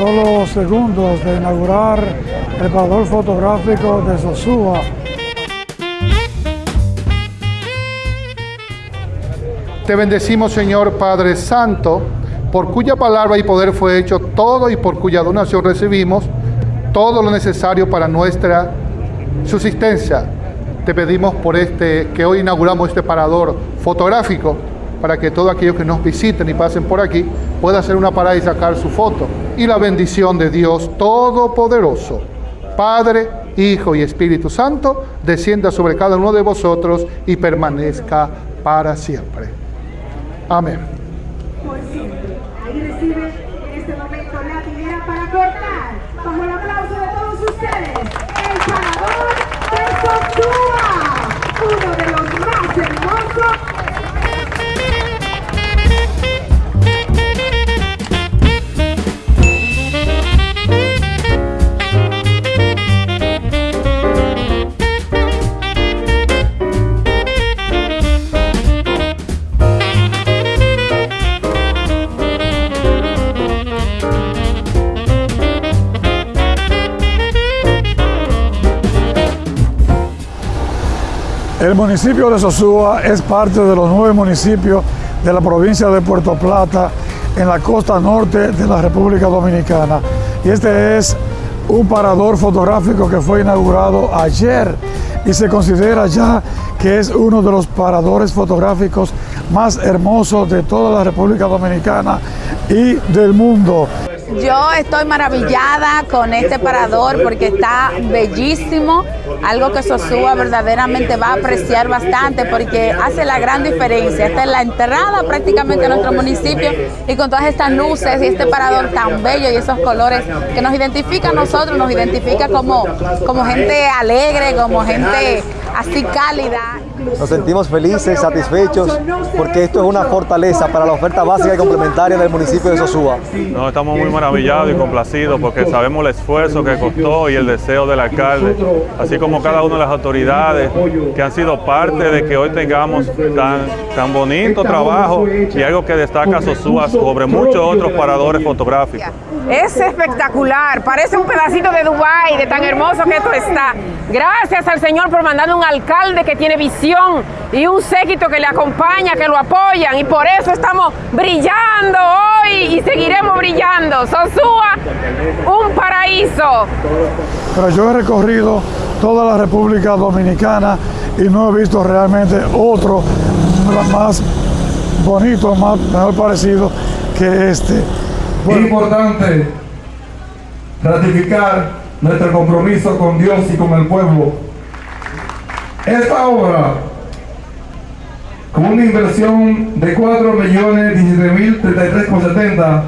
solo segundos de inaugurar el parador fotográfico de Sosúa. Te bendecimos, Señor Padre Santo, por cuya palabra y poder fue hecho todo y por cuya donación recibimos todo lo necesario para nuestra subsistencia. Te pedimos por este que hoy inauguramos este parador fotográfico para que todos aquellos que nos visiten y pasen por aquí puedan hacer una parada y sacar su foto. Y la bendición de Dios Todopoderoso, Padre, Hijo y Espíritu Santo, descienda sobre cada uno de vosotros y permanezca para siempre. Amén. Por. Ahí recibe en este momento la tijera para cortar. El aplauso de todos ustedes, el parador de Sosúa, uno de los más hermosos El municipio de Sosúa es parte de los nueve municipios de la provincia de Puerto Plata en la costa norte de la República Dominicana. Y este es un parador fotográfico que fue inaugurado ayer y se considera ya que es uno de los paradores fotográficos más hermosos de toda la República Dominicana y del mundo. Yo estoy maravillada con este parador porque está bellísimo, algo que Sosúa verdaderamente va a apreciar bastante porque hace la gran diferencia. Esta es la entrada prácticamente a nuestro municipio y con todas estas luces y este parador tan bello y esos colores que nos identifica a nosotros, nos identifica como, como gente alegre, como gente así cálida. Nos sentimos felices, satisfechos, porque esto es una fortaleza para la oferta básica y complementaria del municipio de Sosúa. No, estamos muy maravillados y complacidos porque sabemos el esfuerzo que costó y el deseo del alcalde, así como cada una de las autoridades que han sido parte de que hoy tengamos tan, tan bonito trabajo y algo que destaca Sosúa sobre muchos otros paradores fotográficos. Es espectacular, parece un pedacito de Dubái, de tan hermoso que esto está. Gracias al Señor por mandar un alcalde que tiene visión y un séquito que le acompaña, que lo apoyan y por eso estamos brillando hoy y seguiremos brillando. Sosúa, un paraíso. Pero yo he recorrido toda la República Dominicana y no he visto realmente otro más bonito, más mejor parecido que este. Es importante ratificar nuestro compromiso con Dios y con el pueblo. Esta obra, con una inversión de 4 millones 17 mil 33,70,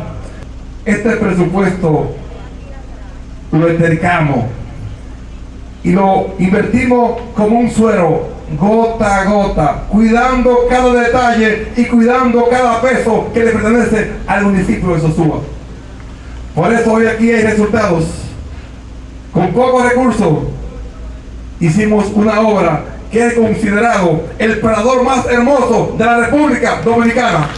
este presupuesto lo entercamos y lo invertimos como un suero, gota a gota, cuidando cada detalle y cuidando cada peso que le pertenece al municipio de Sosúa. Por eso hoy aquí hay resultados. Con pocos recursos hicimos una obra que es considerado el parador más hermoso de la República Dominicana.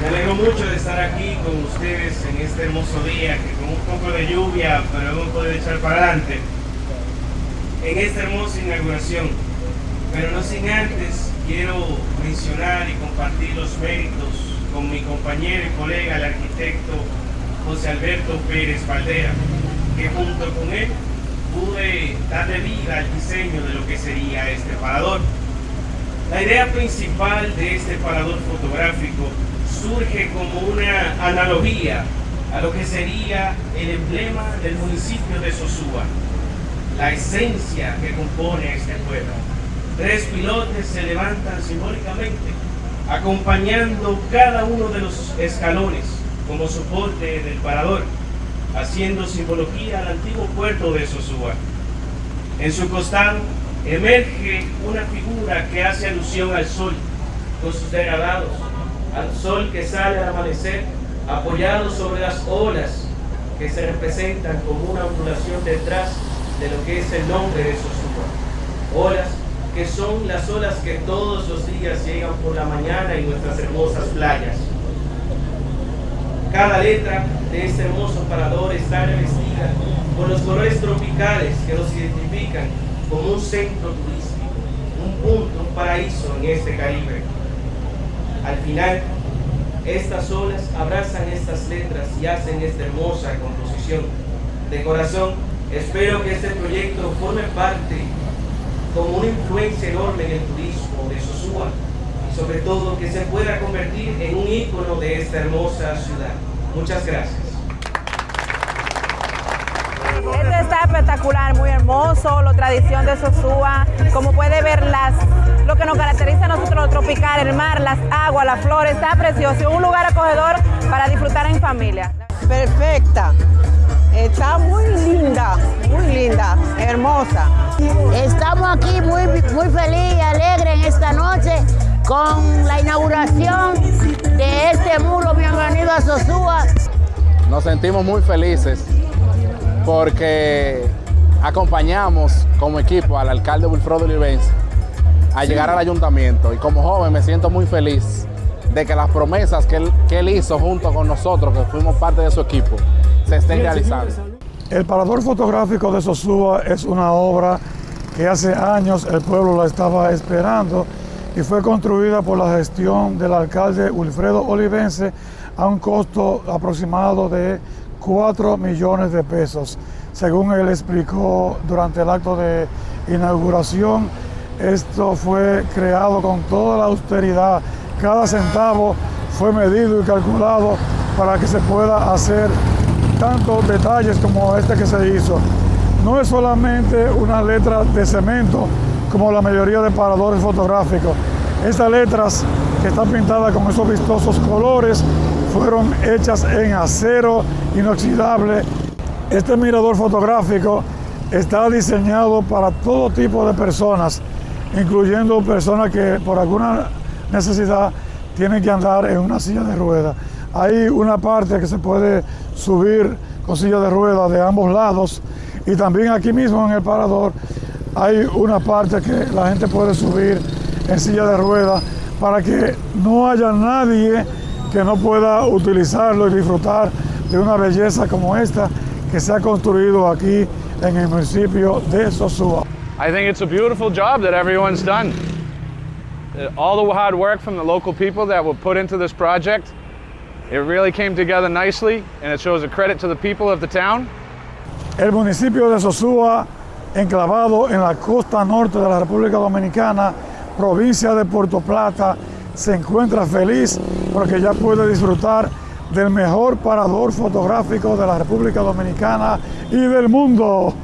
Me alegro mucho de estar aquí con ustedes en este hermoso día, que con un poco de lluvia, pero hemos podido echar para adelante, en esta hermosa inauguración. Pero no sin antes, quiero mencionar y compartir los méritos con mi compañero y colega, el arquitecto José Alberto Pérez Valdera, que junto con él pude darle vida al diseño de lo que sería este parador. La idea principal de este parador fotográfico surge como una analogía a lo que sería el emblema del municipio de Sosúa, la esencia que compone este pueblo. Tres pilotes se levantan simbólicamente, acompañando cada uno de los escalones como soporte del parador haciendo simbología al antiguo puerto de Sosúa. En su costado emerge una figura que hace alusión al sol, con sus degradados, al sol que sale al amanecer, apoyado sobre las olas que se representan como una ondulación detrás de lo que es el nombre de Sosúa. Olas que son las olas que todos los días llegan por la mañana en nuestras hermosas playas. Cada letra de este hermoso parador está revestida con los colores tropicales que nos identifican como un centro turístico, un punto, un paraíso en este Caribe. Al final, estas olas abrazan estas letras y hacen esta hermosa composición. De corazón, espero que este proyecto forme parte como una influencia enorme en el turismo de Sosúa sobre todo que se pueda convertir en un ícono de esta hermosa ciudad. Muchas gracias. Esto está espectacular, muy hermoso, la tradición de Sosúa, como puede ver las, lo que nos caracteriza a nosotros lo tropical, el mar, las aguas, las flores, está precioso, un lugar acogedor para disfrutar en familia. Perfecta, está muy linda, muy linda, hermosa. Estamos aquí muy, muy feliz y alegre en esta noche con la inauguración de este muro. Bienvenido a Sosúa. Nos sentimos muy felices porque acompañamos como equipo al alcalde Wilfredo Olivense a llegar al ayuntamiento y como joven me siento muy feliz de que las promesas que él, que él hizo junto con nosotros, que fuimos parte de su equipo, se estén realizando. El parador fotográfico de Sosúa es una obra que hace años el pueblo la estaba esperando y fue construida por la gestión del alcalde Wilfredo Olivense a un costo aproximado de 4 millones de pesos. Según él explicó durante el acto de inauguración, esto fue creado con toda la austeridad. Cada centavo fue medido y calculado para que se pueda hacer tantos detalles como este que se hizo. No es solamente una letra de cemento como la mayoría de paradores fotográficos. Estas letras que están pintadas con esos vistosos colores fueron hechas en acero inoxidable. Este mirador fotográfico está diseñado para todo tipo de personas, incluyendo personas que por alguna necesidad tienen que andar en una silla de ruedas. Hay una parte que se puede subir con silla de ruedas de ambos lados y también aquí mismo en el parador hay una parte que la gente puede subir en silla de ruedas para que no haya nadie que no pueda utilizarlo y disfrutar de una belleza como esta que se ha construido aquí en el municipio de Sosúa. I think it's a beautiful job that everyone's done. Uh, all the hard work from the local people that were put into this project, it really came together nicely and it shows a credit to the people of the town. El municipio de Sosúa, enclavado en la costa norte de la República Dominicana, provincia de Puerto Plata, se encuentra feliz porque ya puede disfrutar del mejor parador fotográfico de la República Dominicana y del mundo.